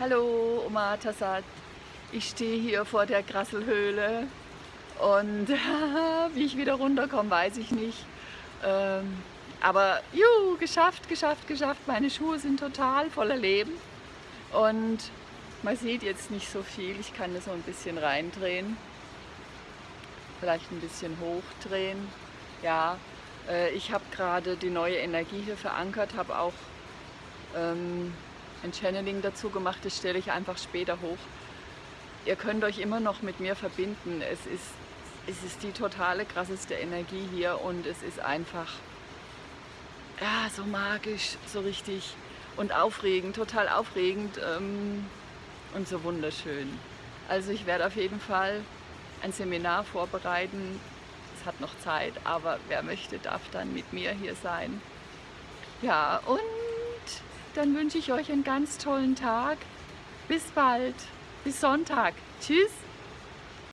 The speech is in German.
Hallo Oma Tassad, ich stehe hier vor der Grasselhöhle und wie ich wieder runterkomme, weiß ich nicht. Ähm, aber juhu, geschafft, geschafft, geschafft. Meine Schuhe sind total voller Leben und man sieht jetzt nicht so viel. Ich kann das so ein bisschen reindrehen, vielleicht ein bisschen hochdrehen. Ja, äh, ich habe gerade die neue Energie hier verankert, habe auch ähm, ein Channeling dazu gemacht, das stelle ich einfach später hoch. Ihr könnt euch immer noch mit mir verbinden. Es ist, es ist die totale krasseste Energie hier und es ist einfach ja, so magisch, so richtig und aufregend, total aufregend ähm, und so wunderschön. Also ich werde auf jeden Fall ein Seminar vorbereiten. Es hat noch Zeit, aber wer möchte, darf dann mit mir hier sein. Ja, und dann wünsche ich euch einen ganz tollen Tag. Bis bald. Bis Sonntag. Tschüss.